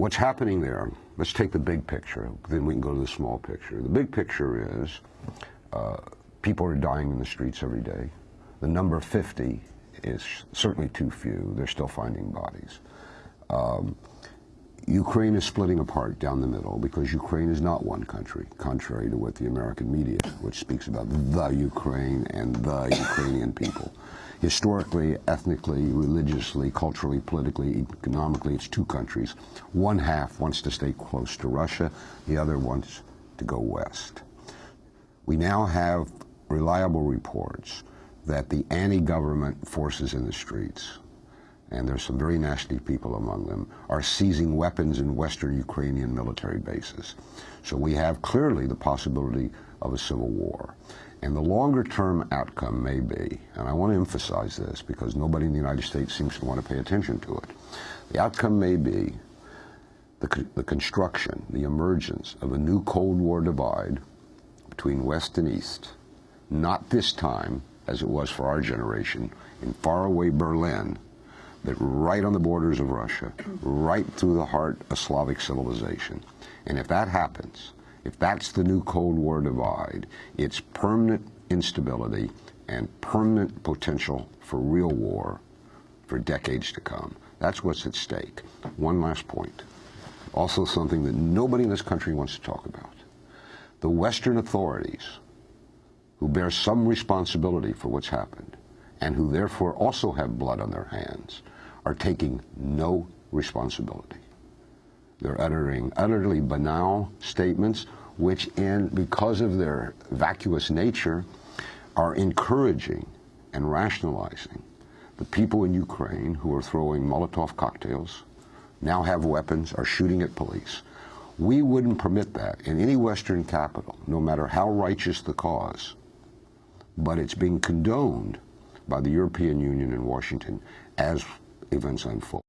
what's happening there, let's take the big picture, then we can go to the small picture. The big picture is uh, people are dying in the streets every day. The number 50 is certainly too few. They're still finding bodies. Um, Ukraine is splitting apart down the middle because Ukraine is not one country, contrary to what the American media, which speaks about the Ukraine and the Ukrainian people. Historically, ethnically, religiously, culturally, politically, economically, it's two countries. One half wants to stay close to Russia, the other wants to go west. We now have reliable reports that the anti-government forces in the streets, and there's some very nasty people among them, are seizing weapons in western Ukrainian military bases. So we have clearly the possibility of a civil war. And the longer term outcome may be, and I want to emphasize this because nobody in the United States seems to want to pay attention to it, the outcome may be the, the construction, the emergence of a new Cold War divide between West and East, not this time, as it was for our generation, in faraway Berlin, but right on the borders of Russia, right through the heart of Slavic civilization. And if that happens, if that's the new Cold War divide, it's permanent instability and permanent potential for real war for decades to come. That's what's at stake. One last point. Also something that nobody in this country wants to talk about. The Western authorities, who bear some responsibility for what's happened, and who therefore also have blood on their hands, are taking no responsibility. They're uttering utterly banal statements which, in, because of their vacuous nature, are encouraging and rationalizing the people in Ukraine who are throwing Molotov cocktails, now have weapons, are shooting at police. We wouldn't permit that in any Western capital, no matter how righteous the cause. But it's being condoned by the European Union and Washington as events unfold.